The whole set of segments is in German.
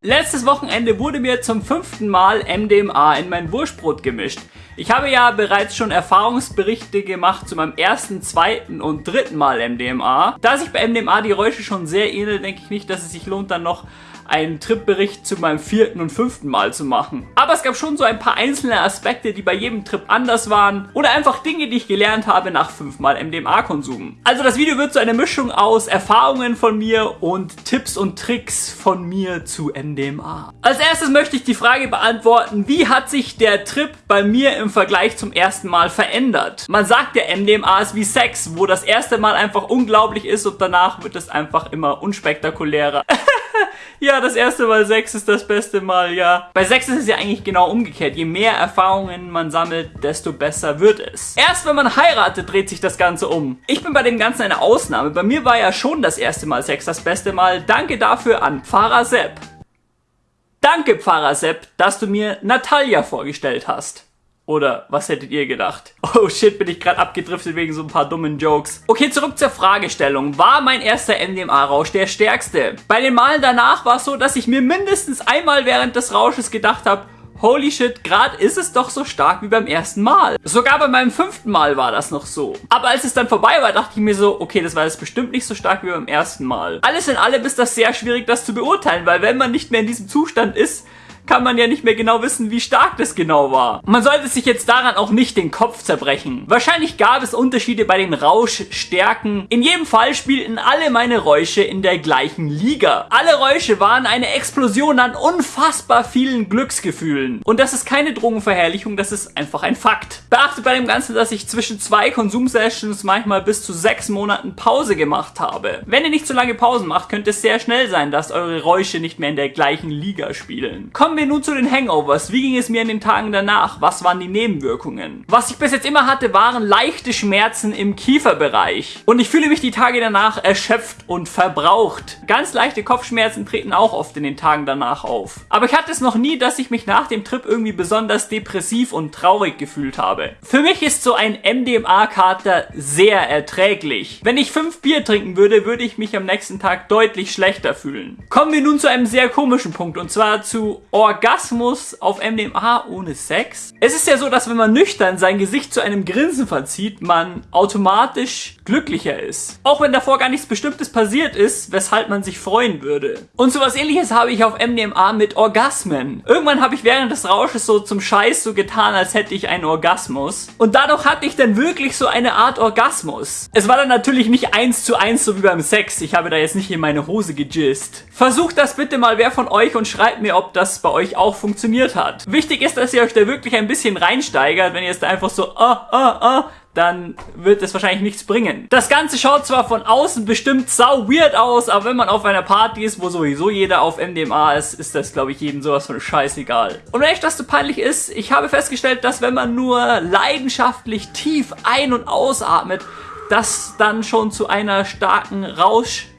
Letztes Wochenende wurde mir zum fünften Mal MDMA in mein Wurstbrot gemischt. Ich habe ja bereits schon Erfahrungsberichte gemacht zu meinem ersten, zweiten und dritten Mal MDMA. Da sich bei MDMA die Räusche schon sehr ähneln, denke ich nicht, dass es sich lohnt, dann noch einen Tripbericht zu meinem vierten und fünften Mal zu machen. Aber es gab schon so ein paar einzelne Aspekte, die bei jedem Trip anders waren oder einfach Dinge, die ich gelernt habe nach fünfmal MDMA-Konsum. Also das Video wird so eine Mischung aus Erfahrungen von mir und Tipps und Tricks von mir zu MDMA. Als erstes möchte ich die Frage beantworten, wie hat sich der Trip bei mir im Vergleich zum ersten Mal verändert? Man sagt ja, MDMA ist wie Sex, wo das erste Mal einfach unglaublich ist und danach wird es einfach immer unspektakulärer. ja, das erste Mal Sex ist das beste Mal, ja. Bei Sex ist es ja eigentlich genau umgekehrt. Je mehr Erfahrungen man sammelt, desto besser wird es. Erst wenn man heiratet, dreht sich das Ganze um. Ich bin bei dem Ganzen eine Ausnahme. Bei mir war ja schon das erste Mal Sex das beste Mal. Danke dafür an Pfarrer Sepp. Danke, Pfarrer Sepp, dass du mir Natalia vorgestellt hast. Oder was hättet ihr gedacht? Oh shit, bin ich gerade abgedriftet wegen so ein paar dummen Jokes. Okay, zurück zur Fragestellung. War mein erster MDMA-Rausch der stärkste? Bei den Malen danach war es so, dass ich mir mindestens einmal während des Rausches gedacht habe, Holy shit, gerade ist es doch so stark wie beim ersten Mal. Sogar bei meinem fünften Mal war das noch so. Aber als es dann vorbei war, dachte ich mir so, okay, das war jetzt bestimmt nicht so stark wie beim ersten Mal. Alles in allem ist das sehr schwierig, das zu beurteilen, weil wenn man nicht mehr in diesem Zustand ist, kann man ja nicht mehr genau wissen, wie stark das genau war. Man sollte sich jetzt daran auch nicht den Kopf zerbrechen. Wahrscheinlich gab es Unterschiede bei den Rauschstärken. In jedem Fall spielten alle meine Räusche in der gleichen Liga. Alle Räusche waren eine Explosion an unfassbar vielen Glücksgefühlen. Und das ist keine Drogenverherrlichung, das ist einfach ein Fakt. Beachtet bei dem Ganzen, dass ich zwischen zwei Konsumsessions manchmal bis zu sechs Monaten Pause gemacht habe. Wenn ihr nicht so lange Pausen macht, könnte es sehr schnell sein, dass eure Räusche nicht mehr in der gleichen Liga spielen. Kommen wir nun zu den Hangovers. Wie ging es mir in den Tagen danach? Was waren die Nebenwirkungen? Was ich bis jetzt immer hatte, waren leichte Schmerzen im Kieferbereich. Und ich fühle mich die Tage danach erschöpft und verbraucht. Ganz leichte Kopfschmerzen treten auch oft in den Tagen danach auf. Aber ich hatte es noch nie, dass ich mich nach dem Trip irgendwie besonders depressiv und traurig gefühlt habe. Für mich ist so ein MDMA-Kater sehr erträglich. Wenn ich fünf Bier trinken würde, würde ich mich am nächsten Tag deutlich schlechter fühlen. Kommen wir nun zu einem sehr komischen Punkt und zwar zu Or Orgasmus auf MDMA ohne Sex? Es ist ja so, dass wenn man nüchtern sein Gesicht zu einem Grinsen verzieht, man automatisch glücklicher ist. Auch wenn davor gar nichts Bestimmtes passiert ist, weshalb man sich freuen würde. Und sowas ähnliches habe ich auf MDMA mit Orgasmen. Irgendwann habe ich während des Rausches so zum Scheiß so getan, als hätte ich einen Orgasmus. Und dadurch hatte ich dann wirklich so eine Art Orgasmus. Es war dann natürlich nicht eins zu eins so wie beim Sex. Ich habe da jetzt nicht in meine Hose gejist. Versucht das bitte mal wer von euch und schreibt mir, ob das bei euch euch auch funktioniert hat. Wichtig ist, dass ihr euch da wirklich ein bisschen reinsteigert. Wenn ihr es da einfach so, ah, ah, ah, dann wird es wahrscheinlich nichts bringen. Das Ganze schaut zwar von außen bestimmt sau weird aus, aber wenn man auf einer Party ist, wo sowieso jeder auf MDMA ist, ist das, glaube ich, jedem sowas von scheißegal. Und wenn euch das zu peinlich ist, ich habe festgestellt, dass wenn man nur leidenschaftlich tief ein- und ausatmet, das dann schon zu einer starken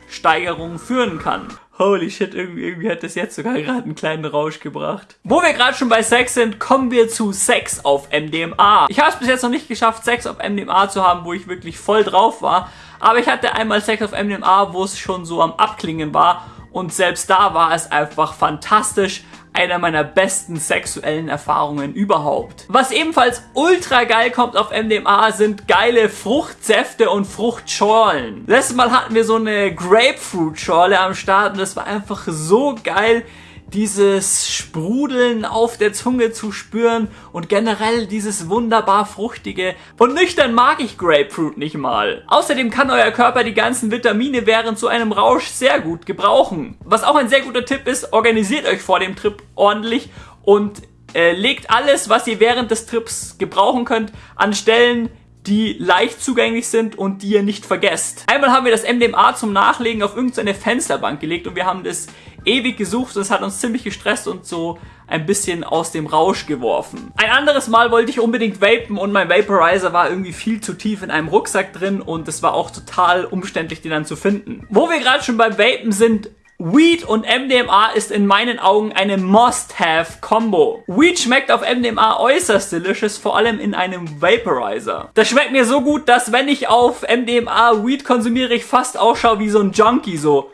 Rauschsteigerung führen kann. Holy shit, irgendwie, irgendwie hat das jetzt sogar gerade einen kleinen Rausch gebracht. Wo wir gerade schon bei Sex sind, kommen wir zu Sex auf MDMA. Ich habe es bis jetzt noch nicht geschafft, Sex auf MDMA zu haben, wo ich wirklich voll drauf war. Aber ich hatte einmal Sex auf MDMA, wo es schon so am Abklingen war. Und selbst da war es einfach fantastisch einer meiner besten sexuellen Erfahrungen überhaupt. Was ebenfalls ultra geil kommt auf MDMA sind geile Fruchtsäfte und Fruchtschorlen. Letztes Mal hatten wir so eine Grapefruit-Schorle am Start und das war einfach so geil dieses Sprudeln auf der Zunge zu spüren und generell dieses wunderbar fruchtige. Und nüchtern mag ich Grapefruit nicht mal. Außerdem kann euer Körper die ganzen Vitamine während so einem Rausch sehr gut gebrauchen. Was auch ein sehr guter Tipp ist, organisiert euch vor dem Trip ordentlich und äh, legt alles, was ihr während des Trips gebrauchen könnt, an Stellen, die leicht zugänglich sind und die ihr nicht vergesst. Einmal haben wir das MDMA zum Nachlegen auf irgendeine Fensterbank gelegt und wir haben das ewig gesucht und es hat uns ziemlich gestresst und so ein bisschen aus dem Rausch geworfen. Ein anderes Mal wollte ich unbedingt vapen und mein Vaporizer war irgendwie viel zu tief in einem Rucksack drin und es war auch total umständlich, den dann zu finden. Wo wir gerade schon beim Vapen sind, Weed und MDMA ist in meinen Augen eine Must-Have-Combo. Weed schmeckt auf MDMA äußerst delicious, vor allem in einem Vaporizer. Das schmeckt mir so gut, dass wenn ich auf MDMA Weed konsumiere, ich fast ausschaue wie so ein Junkie, so.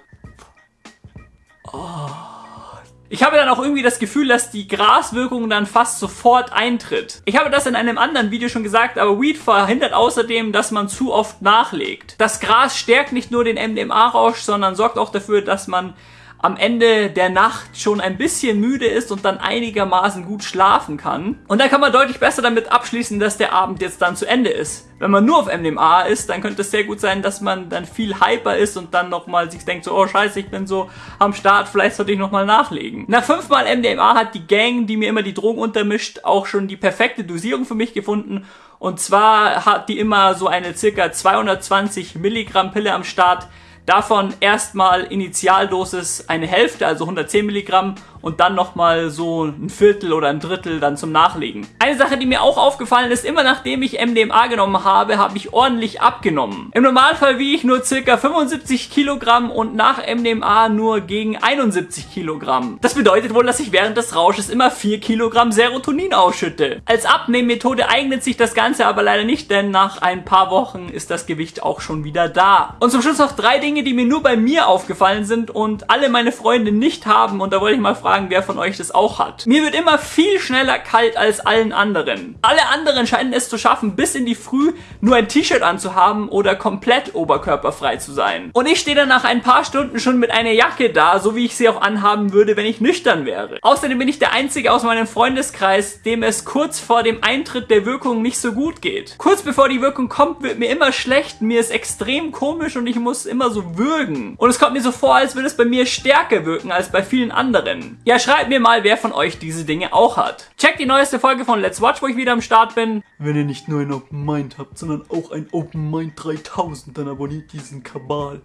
Oh, Ich habe dann auch irgendwie das Gefühl, dass die Graswirkung dann fast sofort eintritt. Ich habe das in einem anderen Video schon gesagt, aber Weed verhindert außerdem, dass man zu oft nachlegt. Das Gras stärkt nicht nur den MDMA-Rausch, sondern sorgt auch dafür, dass man am Ende der Nacht schon ein bisschen müde ist und dann einigermaßen gut schlafen kann. Und dann kann man deutlich besser damit abschließen, dass der Abend jetzt dann zu Ende ist. Wenn man nur auf MDMA ist, dann könnte es sehr gut sein, dass man dann viel hyper ist und dann nochmal sich denkt so, oh scheiße, ich bin so am Start, vielleicht sollte ich nochmal nachlegen. Nach fünfmal MDMA hat die Gang, die mir immer die Drogen untermischt, auch schon die perfekte Dosierung für mich gefunden. Und zwar hat die immer so eine circa 220 Milligramm Pille am Start, Davon erstmal Initialdosis eine Hälfte, also 110 Milligramm und dann nochmal so ein Viertel oder ein Drittel dann zum Nachlegen. Eine Sache, die mir auch aufgefallen ist, immer nachdem ich MDMA genommen habe, habe ich ordentlich abgenommen. Im Normalfall wiege ich nur circa 75 Kilogramm und nach MDMA nur gegen 71 Kilogramm. Das bedeutet wohl, dass ich während des Rausches immer 4 Kilogramm Serotonin ausschütte. Als Abnehmmethode eignet sich das Ganze aber leider nicht, denn nach ein paar Wochen ist das Gewicht auch schon wieder da. Und zum Schluss noch drei Dinge, die mir nur bei mir aufgefallen sind und alle meine Freunde nicht haben und da wollte ich mal fragen, fragen, wer von euch das auch hat. Mir wird immer viel schneller kalt als allen anderen. Alle anderen scheinen es zu schaffen, bis in die Früh nur ein T-Shirt anzuhaben oder komplett oberkörperfrei zu sein. Und ich stehe dann nach ein paar Stunden schon mit einer Jacke da, so wie ich sie auch anhaben würde, wenn ich nüchtern wäre. Außerdem bin ich der Einzige aus meinem Freundeskreis, dem es kurz vor dem Eintritt der Wirkung nicht so gut geht. Kurz bevor die Wirkung kommt, wird mir immer schlecht, mir ist extrem komisch und ich muss immer so würgen. Und es kommt mir so vor, als würde es bei mir stärker wirken als bei vielen anderen. Ja, schreibt mir mal, wer von euch diese Dinge auch hat. Checkt die neueste Folge von Let's Watch, wo ich wieder am Start bin. Wenn ihr nicht nur ein Open Mind habt, sondern auch ein Open Mind 3000, dann abonniert diesen Kabal.